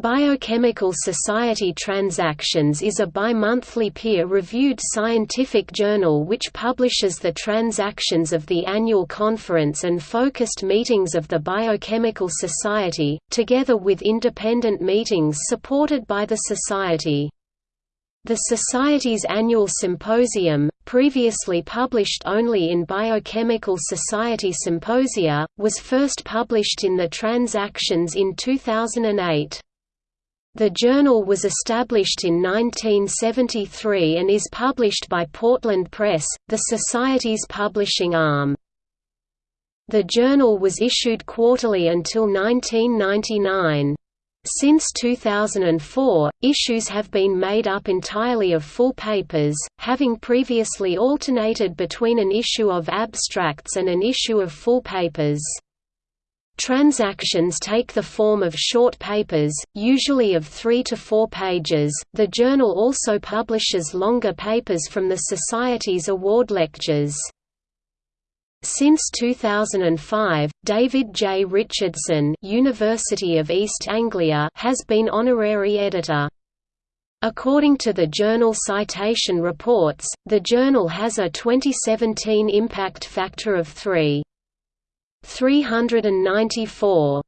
Biochemical Society Transactions is a bi-monthly peer-reviewed scientific journal which publishes the transactions of the annual conference and focused meetings of the Biochemical Society, together with independent meetings supported by the Society. The Society's annual symposium, previously published only in Biochemical Society Symposia, was first published in the Transactions in 2008. The journal was established in 1973 and is published by Portland Press, the Society's publishing arm. The journal was issued quarterly until 1999. Since 2004, issues have been made up entirely of full papers, having previously alternated between an issue of abstracts and an issue of full papers. Transactions take the form of short papers, usually of three to four pages. The journal also publishes longer papers from the Society's award lectures. Since 2005, David J. Richardson University of East Anglia has been honorary editor. According to the journal Citation Reports, the journal has a 2017 impact factor of 3. 394